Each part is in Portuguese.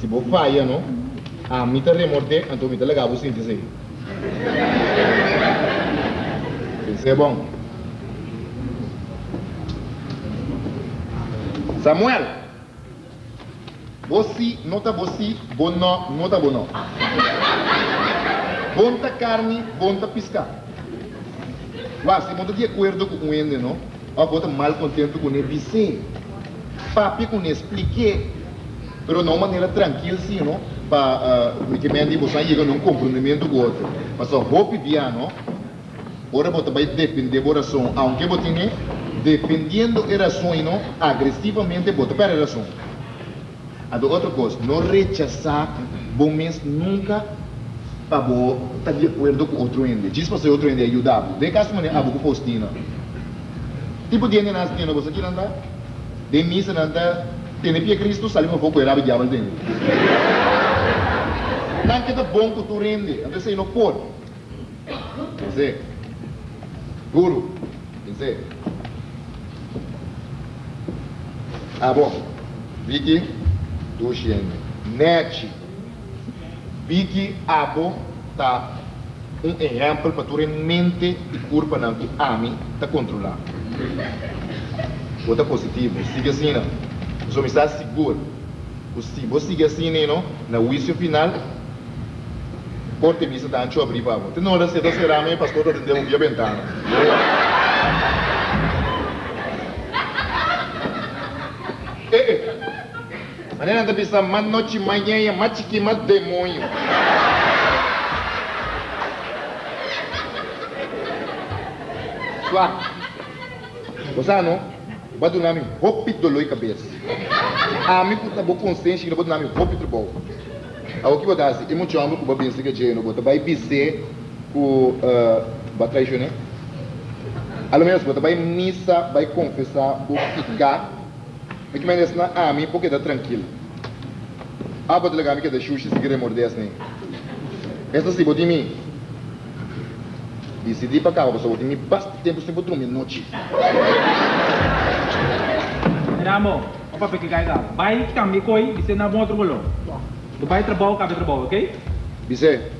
se você falha, não? A mim tá remorde, então me tá legal você dizer. Isso é bom. Samuel, você não tá você, bom não. Bom tá carne, bom tá piscar. Mas se você de acordo com ele, não? Ou você mal contente com ele, sim. Papi com ele expliquei, mas não maneira tranquila, sim, não? Para uh, que me você chega num comprometimento com o outro. Mas só roupa não? Ora você vai depender da oração, aunque você tenha dependendo da oração, não? Agressivamente você para a oração. A outra coisa, não rechazar, bom mês nunca para você estar de acordo com outro ende. Diz para ser outro ende ajudar. De caso maneira, a boca postina. Tipo de ende nas tiendas, você não dá? De missa não Tem pia Cristo, sabe um pouco errado diabo dentro. Não que bom que tu rende, então você não pode. Quer dizer, guru, dizer. Ah, bom. Vicky, xende. Net, Bigi abo tá um exemplo para tu mente e curva não que ami tá controlar. Outra positivo, siga assim não. Zomi sa sigol. O sigo siga sine no, na uísio final, corte missa da ancho abrir pavo. Tem hora se doce ramen, pastor todo deu via ventana. Eh, eh. maneira de pensar, mas noite, manhã, mate que mate demônio. Suá. Gostar, não? Bado nami hopi doloi cabeça. A mim puta bo consciência que bado nami hopi tribal. A o que botar assim, e homem com babinha se que jeito, bota vai bise com batrai né? Alo menos bota vai missa, vai confessar, o ficar Mas que mais na a mim porque tá tranquilo. A bota legal que da xuxa se querer morder assim. Essa se em mim. Decidi para cá, você em mim bastante tempo sem botar dormir noite. Pergi kaya ka? Baik kami koi bisa na mo trabalho. Do baik trabalho kami trabalho, okay? Bise.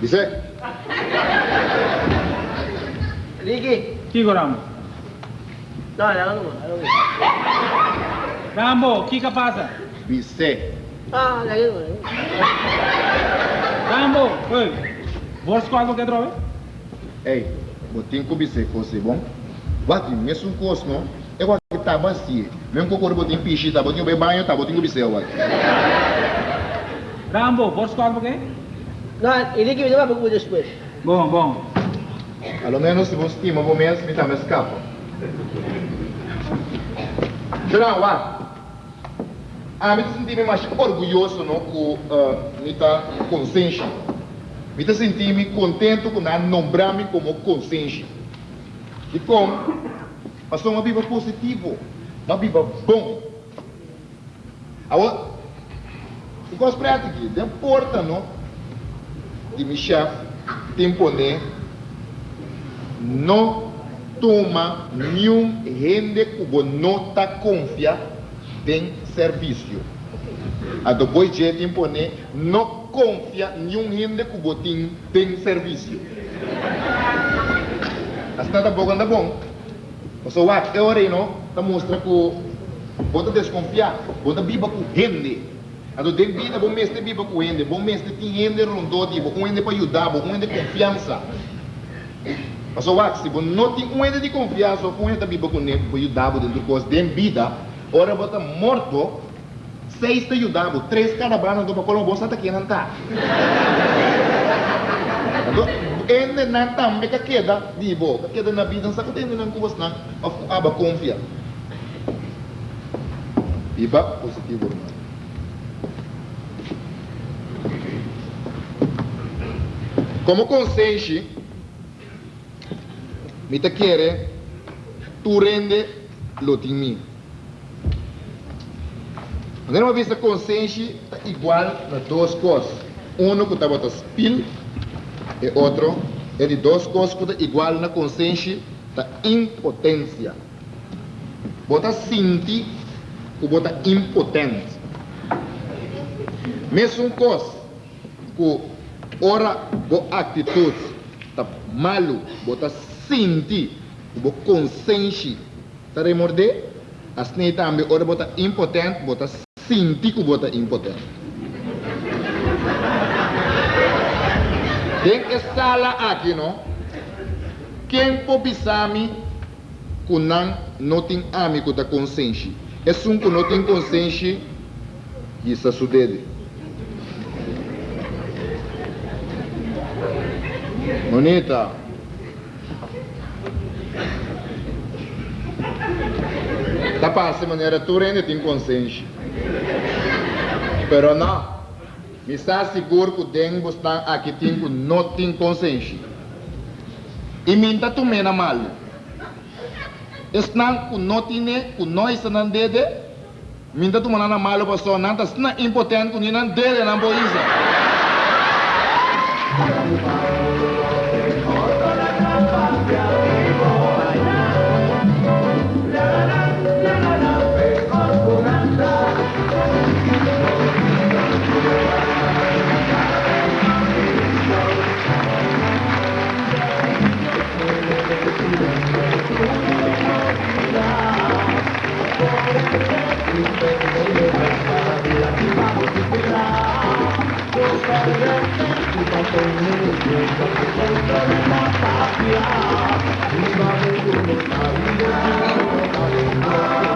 Bise. Ricky. Ki ko Ramo? No, no, no, no. Rambo, que que passa? Bise. Ah, lagi mo. Rambo, oi. Vos qual que droga? Ei, botinho com bise fosse bom. Bati, mesmo com os não. Eu acho que tá bacia. Mesmo com o corpo botinho pichi, tá botinho bem banho, tá botinho com bise eu acho. Rambo, vos qual que? No, Ricky, bisa ba pag después? Bom, bom. Pelo menos se você estima, vou mesmo, me dá mais capa. Geral, lá. Ah, me senti mais orgulhoso não, com uh, minha consciência. Me senti me contente com não nombrar-me como consciência. E como? Passou uma vida positiva, uma vida bom. Agora, eu espero aqui, de porta, não? De meu chefe, tempo, né? Não toma nenhum rende você não está confia em serviço. A depois de tempo? Não confia nenhum rende você tem tem serviço. Assim tá bom, anda bom. Você vai, é hora aí, não? Tá mostra que você desconfiar, você biba com rende. Ado den vida bom mestre biba com rende, bom mestre tem rende rondou, tipo, um rende para ajudar, um rende de confiança. Mas o se você não tem um rende de confiança, um rende biba com rende para ajudar dentro do curso de vida, ora você morto, seis te ajudava, três caravanas do Pacolão, você está aqui, não está. Ende não também que queda, dibo, que queda na vida, sabe que não kubos na, aba confia. Iba positivo, irmão. Como consciente, me te quiere, tu rende lo de mim. Quando uma vista consciente, é igual nas duas coisas. Um que está botando spil e outro é de que está igual na consciência da impotência. Bota sentir que bota impotente. Mesmo coisa que ora bo atitude tá malu, bota sentir, bo consciência, tá remorde? As nem também ora bota impotente, bota sentir que bota impotente. Tem que sala aqui, não? Quem que não, tem amigo da consciência? É um que não tem consciência, isso sucede. Bonita. Tá passando maneira, tu ainda tem consciência. Pero não. Me está seguro que dengue está aqui tem que não tem consciência. E minta tu mena mal. Estão com não tem com nós não dede. Minta tu mana mal só não está importante com não dede não boiza. Thank you.